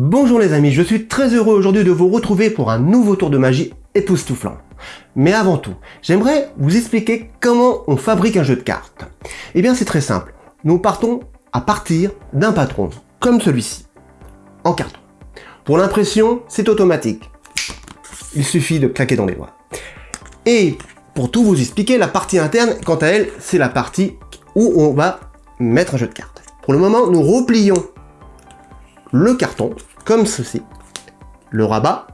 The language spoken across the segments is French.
Bonjour les amis, je suis très heureux aujourd'hui de vous retrouver pour un nouveau tour de magie époustouflant. Mais avant tout, j'aimerais vous expliquer comment on fabrique un jeu de cartes. Eh bien c'est très simple, nous partons à partir d'un patron, comme celui-ci, en carton. Pour l'impression, c'est automatique. Il suffit de claquer dans les doigts. Et pour tout vous expliquer, la partie interne, quant à elle, c'est la partie où on va mettre un jeu de cartes. Pour le moment, nous replions le carton, comme ceci, le rabat,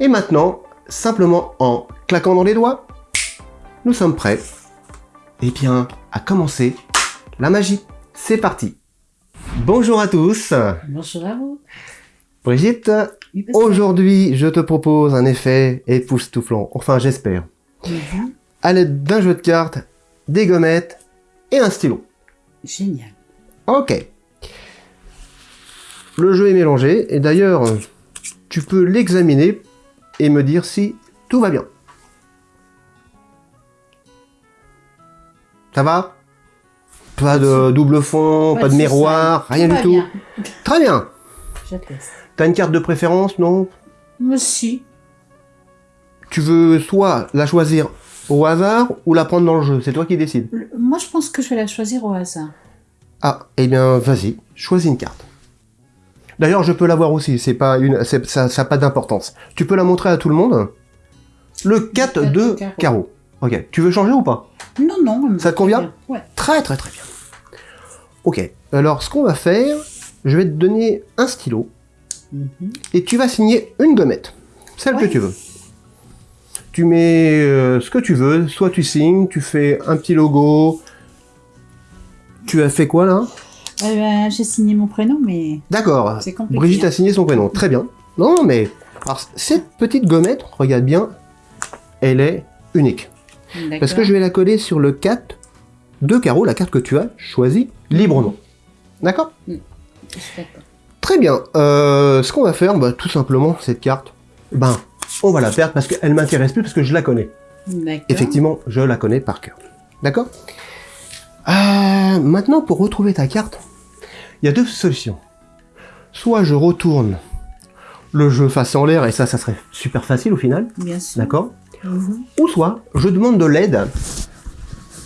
et maintenant, simplement en claquant dans les doigts, nous sommes prêts, et bien, à commencer la magie. C'est parti Bonjour à tous Bonjour à vous Brigitte, aujourd'hui, je te propose un effet époustouflant, enfin j'espère, à l'aide d'un jeu de cartes, des gommettes et un stylo. Génial. Ok. Le jeu est mélangé, et d'ailleurs, tu peux l'examiner et me dire si tout va bien. Ça va? Pas de double fond, pas, de de miroir, rien du tout. bien. Très bien. T'as une carte de préférence, non? Moi aussi. Tu veux soit la choisir au hasard ou la prendre dans le jeu, c'est toi qui décides. Le- Moi, je pense que je vais la choisir au hasard. Ah, eh bien, vas-y, choisis une carte. D'ailleurs, je peux l'avoir aussi, c'est pas une, ça n'a pas d'importance. Tu peux la montrer à tout le monde? Le 4 quatre de carreau. carreau. Ok, tu veux changer ou pas? Non, non. Ça te convient? bien. Ouais. Très très très bien. Ok, alors ce qu'on va faire, je vais te donner un stylo Mhm. et tu vas signer une gommette, celle que tu veux. Tu mets euh, ce que tu veux, soit tu signes, tu fais un petit logo. Tu as fait quoi là? Eh ben, J'ai signé mon prénom, mais D'accord. c'est compliqué. Brigitte hein. a signé son prénom. Très bien. Non, mais alors, cette petite gommette, regarde bien, elle est unique. Parce que je vais la coller sur le 4 de carreau, la carte que tu as choisie librement. D'accord? D'accord. Très bien. Euh, ce qu'on va faire, bah, tout simplement, cette carte, ben, on va la perdre parce qu'elle m'intéresse plus parce que je la connais. D'accord. Effectivement, je la connais par cœur. D'accord? Euh, Maintenant, pour retrouver ta carte, il y a deux solutions. Soit je retourne le jeu face en l'air, et ça, ça serait super facile au final, Bien sûr. d'accord Mhm. Ou soit je demande de l'aide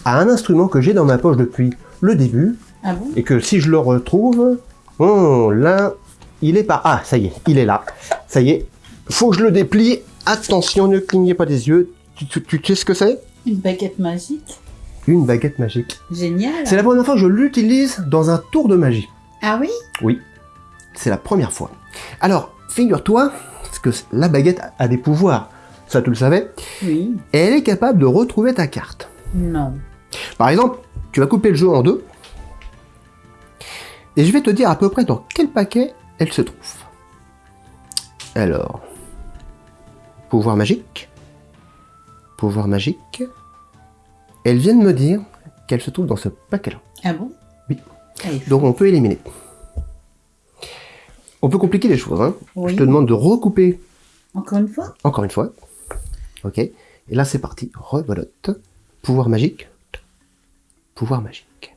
à un instrument que j'ai dans ma poche depuis le début, Ah bon? et que si je le retrouve, oh, là, il est pas... Ah, ça y est, il est là. Ça y est, faut que je le déplie. Attention, ne clignez pas des yeux. Tu, tu- tu sais ce que c'est? Une baguette magique. Une baguette magique. Génial. C'est la première fois que je l'utilise dans un tour de magie. Ah oui? Oui, c'est la première fois. Alors, figure-toi, parce que la baguette a des pouvoirs, ça tu le savais, Oui. et elle est capable de retrouver ta carte. Non. Par exemple, tu vas couper le jeu en deux, et je vais te dire à peu près dans quel paquet elle se trouve. Alors, pouvoir magique, pouvoir magique, elle vient de me dire qu'elle se trouve dans ce paquet-là. Ah bon? Oui. Allez. Donc on peut éliminer. On peut compliquer les choses. Hein. Oui. Je te demande de recouper Encore une fois encore une fois. Ok. Et là c'est parti. Rebelote. Pouvoir magique. Pouvoir magique.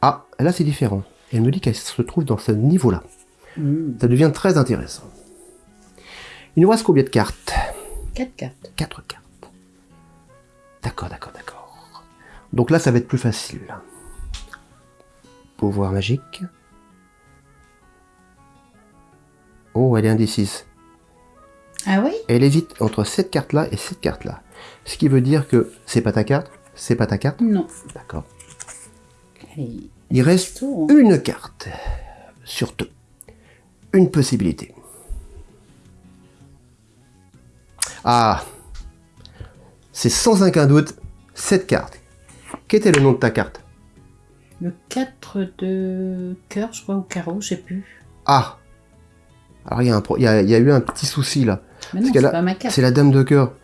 Ah, là c'est différent. Elle me dit qu'elle se trouve dans ce niveau-là. Mhm. Ça devient très intéressant. Il nous reste combien de cartes? 4 cartes. 4 cartes. D'accord, d'accord, d'accord. Donc là, ça va être plus facile. Pouvoir magique. Oh, elle est indécise. Ah oui? Elle hésite entre cette carte-là et cette carte-là. Ce qui veut dire que c'est pas ta carte, c'est pas ta carte. Non. D'accord. Il reste Tour. hein. une carte sur deux. Une possibilité. Ah C'est sans aucun doute cette carte. Qu'était le nom de ta carte? Le 4 de cœur, je crois, au carreau, je sais plus. Ah Alors il y, a y y eu un petit souci là. Mais non, c'est pas ma carte. C'est la dame de cœur.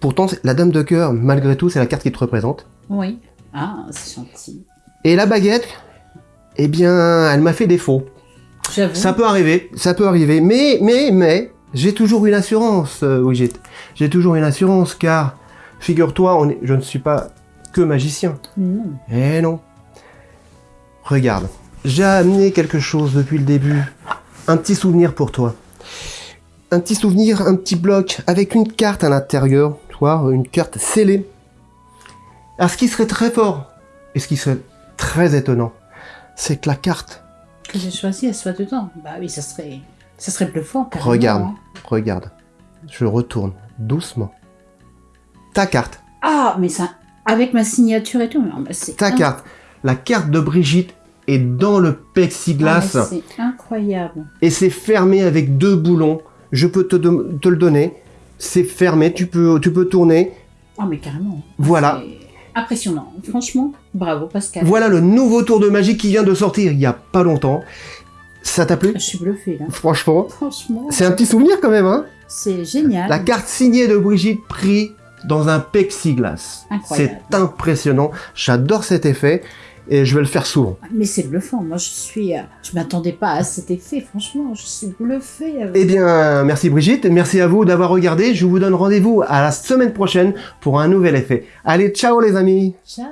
Pourtant, la dame de cœur, malgré tout, c'est la carte qui te représente. Oui. Ah, c'est gentil. Et la baguette, eh bien, elle m'a fait défaut. J'avoue. Ça peut arriver, ça peut arriver. Mais, mais, mais, j'ai toujours une assurance, euh, Brigitte. J'ai toujours une assurance, car, figure-toi, je ne suis pas que magicien. Non. Eh non. Regarde, j'ai amené quelque chose depuis le début. un petit souvenir pour toi. Un petit souvenir, un petit bloc avec une carte à l'intérieur, tu vois, une carte scellée. Alors ce qui serait très fort, et ce qui serait très étonnant, c'est que la carte, Que j'ai choisi, elle soit dedans. Bah oui, ça serait, ça serait bluffant. regarde, hein. regarde, je retourne doucement. Ta carte, Ah, mais ça, avec ma signature et tout. non, bah, c'est ta carte, la carte de Brigitte est dans le Ah, plexiglas. mais C'est incroyable. et c'est fermé avec deux boulons. Je peux te, le donner. C'est fermé, tu peux, tu peux tourner. Ah, mais carrément. Voilà. Impressionnant. Franchement, bravo Pascal. Voilà le nouveau tour de magie qui vient de sortir il y a pas longtemps. Ça t'a plu? Je suis bluffée là. Franchement, Franchement, c'est un petit souvenir quand même, hein? C'est génial. La carte signée de Brigitte pris dans un plexiglas. Incroyable. C'est impressionnant. J'adore cet effet et je vais le faire souvent. Mais c'est bluffant. Moi, je suis, euh, je m'attendais pas à cet effet. Franchement, je suis bluffée. euh. Eh bien, merci Brigitte, merci à vous d'avoir regardé. Je vous donne rendez-vous à la semaine prochaine pour un nouvel effet. Allez, ciao les amis Ciao.